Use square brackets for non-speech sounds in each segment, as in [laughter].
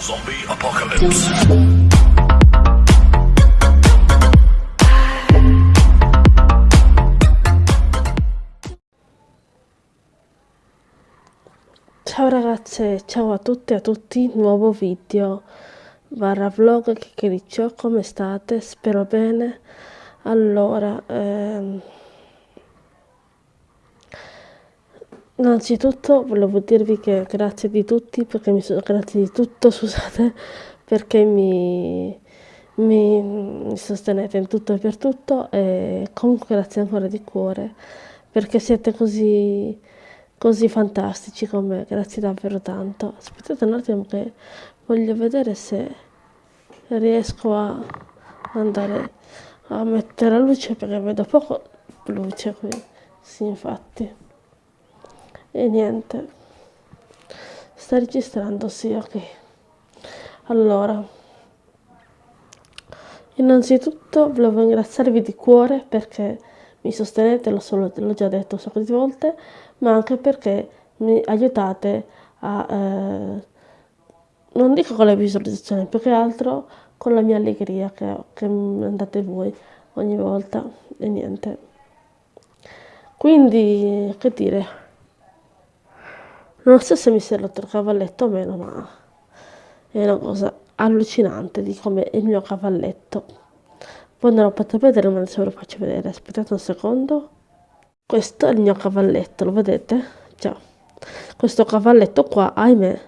Zombie apocalypse. Ciao ragazze, ciao a tutte e a tutti, nuovo video barra vlog chiacchiericcio, come state? Spero bene. Allora, ehm, innanzitutto volevo dirvi che grazie di tutti, perché mi sono, grazie di tutto, [laughs] scusate, perché mi, mi, mi sostenete in tutto e per tutto e comunque grazie ancora di cuore, perché siete così così fantastici con me, grazie davvero tanto. Aspettate un attimo che voglio vedere se riesco a andare a mettere la luce perché vedo poco luce qui. Sì, infatti. E niente. Sta registrando, sì, ok. Allora, innanzitutto volevo ringraziarvi di cuore perché mi sostenete, l'ho già detto un sacco di volte, ma anche perché mi aiutate a, eh, non dico con le visualizzazioni, più che altro con la mia allegria che, che andate voi ogni volta e niente. Quindi, che dire, non so se mi si è rotto il cavalletto o meno, ma è una cosa allucinante di come il mio cavalletto. Poi non lo potete vedere, ma adesso ve lo faccio vedere. Aspettate un secondo. Questo è il mio cavalletto, lo vedete? Già. Questo cavalletto qua, ahimè,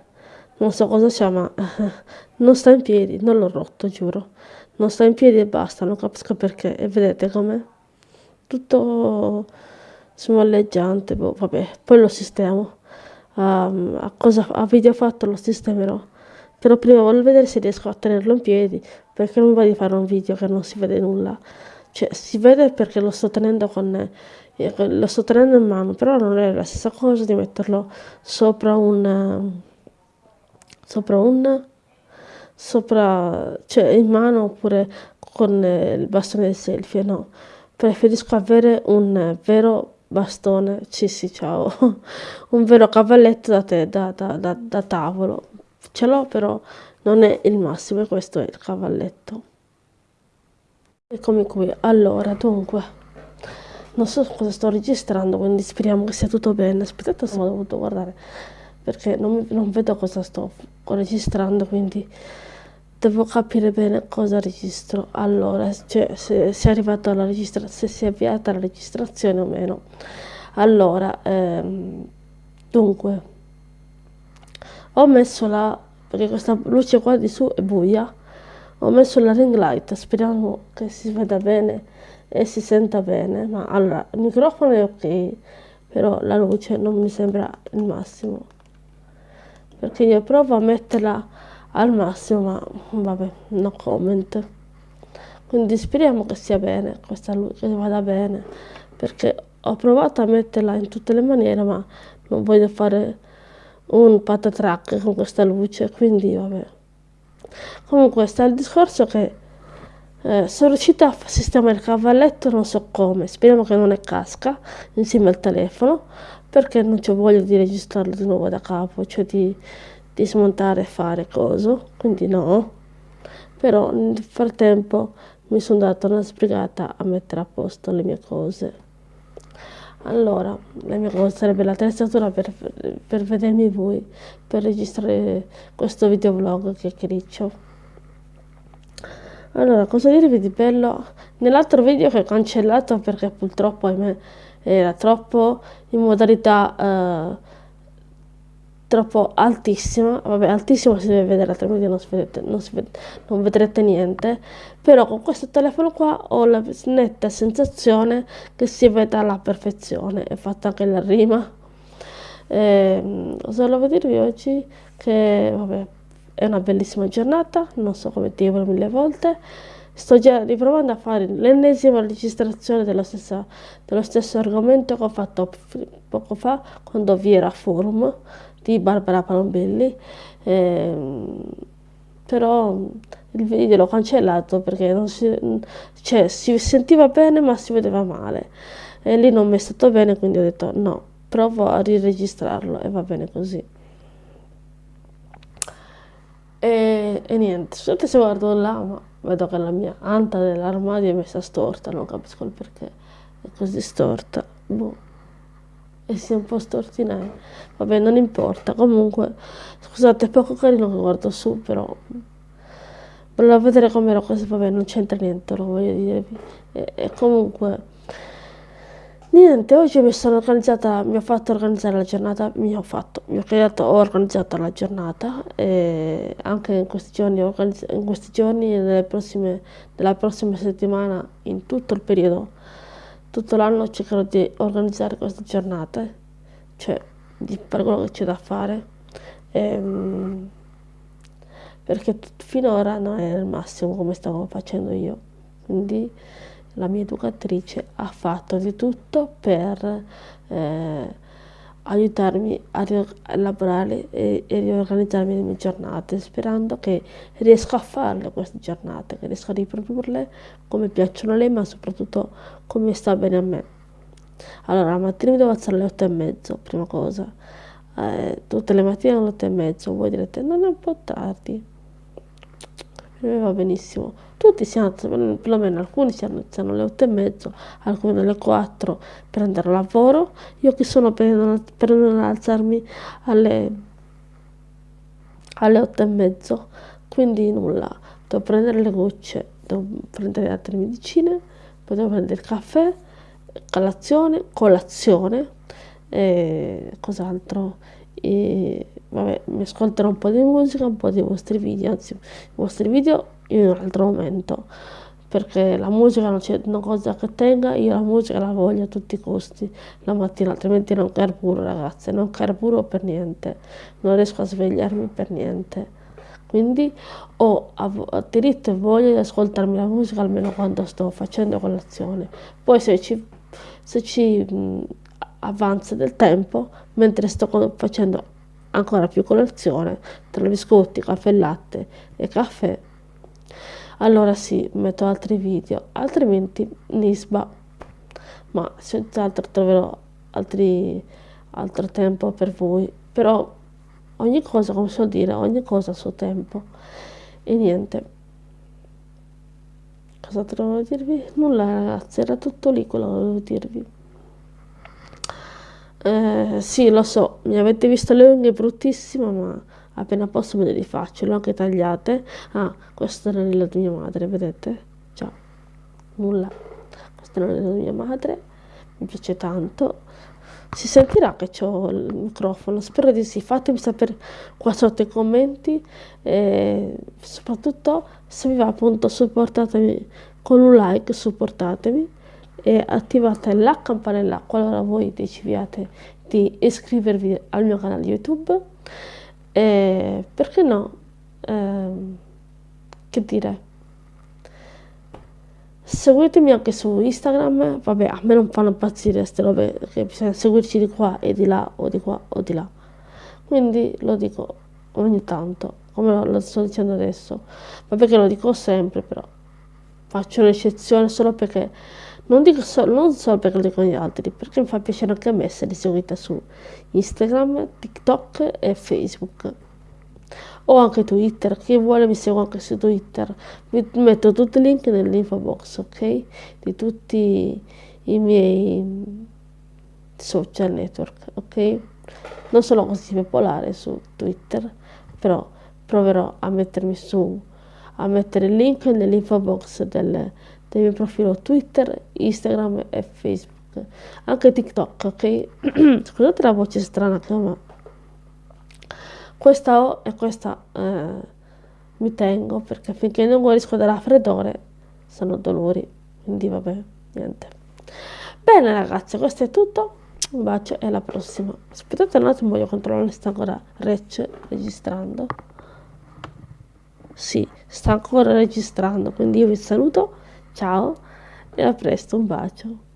non so cosa c'ha, ma [laughs] non sta in piedi, non l'ho rotto, giuro. Non sta in piedi e basta, non capisco perché. E vedete com'è? Tutto smalleggiante, boh, vabbè, poi lo sistemo. Um, a, cosa, a video fatto lo sistemerò. Però prima voglio vedere se riesco a tenerlo in piedi, perché non va di fare un video che non si vede nulla. Cioè, si vede perché lo sto tenendo con lo sto tenendo in mano, però non è la stessa cosa di metterlo sopra un sopra un sopra cioè in mano oppure con il bastone del selfie, no. Preferisco avere un vero bastone, sì sì ciao, [laughs] un vero cavalletto da, te, da, da, da, tavolo. Ce l'ho però non è il massimo e questo è il cavalletto. Eccomi qui, allora dunque non so cosa sto registrando, quindi speriamo che sia tutto bene. Aspettate, ho dovuto guardare perché non, non vedo cosa sto registrando, quindi devo capire bene cosa registro. Allora, cioè, se, se è arrivata alla registrazione, se si è avviata la registrazione o meno. Allora, ehm, dunque, ho messo la, perché questa luce qua di su è buia, ho messo la ring light, speriamo che si veda bene e si senta bene, ma allora il microfono è ok, però la luce non mi sembra il massimo, perché io provo a metterla al massimo, ma vabbè, no comment. Quindi speriamo che sia bene, questa luce che vada bene, perché ho provato a metterla in tutte le maniere, ma non voglio fare un patatrack con questa luce, quindi vabbè. Comunque sta il discorso che eh, sono riuscita a sistemare il cavalletto non so come, speriamo che non ne casca insieme al telefono perché non c'ho voglia di registrarlo di nuovo da capo, cioè di, di smontare e fare coso, quindi no. Però nel frattempo mi sono data una sbrigata a mettere a posto le mie cose. Allora, la mia cosa sarebbe l'attrezzatura per, per vedermi voi, per registrare questo videoblog che criccio. Allora, cosa dirvi di bello? Nell'altro video che ho cancellato perché purtroppo ahimè era troppo in modalità eh, troppo altissima, vabbè altissima si deve vedere altrimenti non, vedete, non, ved non vedrete niente, però con questo telefono qua ho la netta sensazione che si veda alla perfezione, è fatta anche la rima. Eh, volevo dirvi oggi? Che vabbè è una bellissima giornata, non so come dirlo mille volte. Sto già riprovando a fare l'ennesima registrazione dello, stessa, dello stesso argomento che ho fatto poco fa quando vi era forum di Barbara Palombelli. Eh, però il video l'ho cancellato perché si, cioè, si sentiva bene ma si vedeva male e lì non mi è stato bene quindi ho detto no, provo a riregistrarlo e va bene così. E e, e niente, scusate se guardo là, ma vedo che la mia anta dell'armadio è messa storta, non capisco il perché è così storta. Boh. E si è un po' stortinare. Vabbè, non importa. Comunque, scusate, è poco carino che guardo su, però volevo vedere com'era così, vabbè, non c'entra niente, lo voglio dirvi. E, e comunque Niente, oggi mi sono organizzata, mi ho fatto organizzare la giornata, mi ho fatto, mi ho creato, ho organizzato la giornata e anche in questi giorni, in questi giorni nelle prossime, nella prossima settimana, in tutto il periodo, tutto l'anno cercherò di organizzare queste giornate, cioè di fare quello che c'è da fare, ehm, perché finora non è il massimo come stavo facendo io, quindi la mia educatrice ha fatto di tutto per eh, aiutarmi a elaborare e, e, riorganizzarmi le mie giornate, sperando che riesca a farle queste giornate, che riesca a riprodurle come piacciono a lei, ma soprattutto come sta bene a me. Allora, la mattina mi devo alzare alle otto e mezzo, prima cosa. Eh, tutte le mattine alle otto e mezzo, voi direte, non è un po' tardi. Me va benissimo. Tutti si alzano, perlomeno alcuni si alzano alle otto e mezzo, alcuni alle 4 per andare a lavoro, io che sono per non, per non alzarmi alle, alle 8 e mezzo, quindi nulla, devo prendere le gocce, devo prendere altre medicine, poi devo prendere il caffè, colazione, colazione, e cos'altro, e vabbè, mi ascolterò un po' di musica, un po' dei vostri video, anzi, i vostri video in un altro momento perché la musica non c'è una cosa che tenga, io la musica la voglio a tutti i costi la mattina, altrimenti non carburo ragazze, non carburo per niente, non riesco a svegliarmi per niente. Quindi ho diritto e voglia di ascoltarmi la musica almeno quando sto facendo colazione. Poi se ci, se ci avanza del tempo, mentre sto facendo ancora più colazione, tra biscotti, caffè e latte e caffè, allora sì, metto altri video, altrimenti Nisba, ma senz'altro troverò altri, altro tempo per voi, però ogni cosa, come so dire, ogni cosa a suo tempo, e niente. Cosa trovo dirvi? Nulla ragazzi, era tutto lì quello che volevo dirvi. Eh, sì, lo so, mi avete visto le unghie bruttissime, ma appena posso me le rifaccio, le ho anche tagliate. Ah, questo è l'anello di mia madre, vedete? Già, nulla. Questo è l'anello di mia madre, mi piace tanto. Si sentirà che ho il microfono, spero di sì. Fatemi sapere qua sotto i commenti e soprattutto se vi va appunto supportatemi con un like, supportatemi e attivate la campanella qualora voi decidiate di iscrivervi al mio canale YouTube e perché no? Eh, che dire? Seguitemi anche su Instagram, vabbè a me non fanno impazzire queste robe, che bisogna seguirci di qua e di là o di qua o di là. Quindi lo dico ogni tanto, come lo sto dicendo adesso, ma perché lo dico sempre però. Faccio un'eccezione solo perché non dico solo, non solo perché lo dicono gli altri, perché mi fa piacere anche a me essere seguita su Instagram, TikTok e Facebook. O anche Twitter, chi vuole mi segua anche su Twitter. Vi metto tutti i link nell'info box, ok? Di tutti i miei social network, ok? Non sono così popolare su Twitter, però proverò a mettermi su, a mettere il link nell'info box del del mio profilo Twitter, Instagram e Facebook, anche TikTok, ok? [clears throat] Scusate la voce strana che ho, ma questa O e questa eh, mi tengo perché finché non guarisco dal raffreddore sono dolori, quindi vabbè, niente. Bene ragazzi, questo è tutto. Un bacio e alla prossima. Aspettate un attimo, voglio controllare sta ancora rec registrando. Sì, sta ancora registrando, quindi io vi saluto Ciao e a presto, un bacio.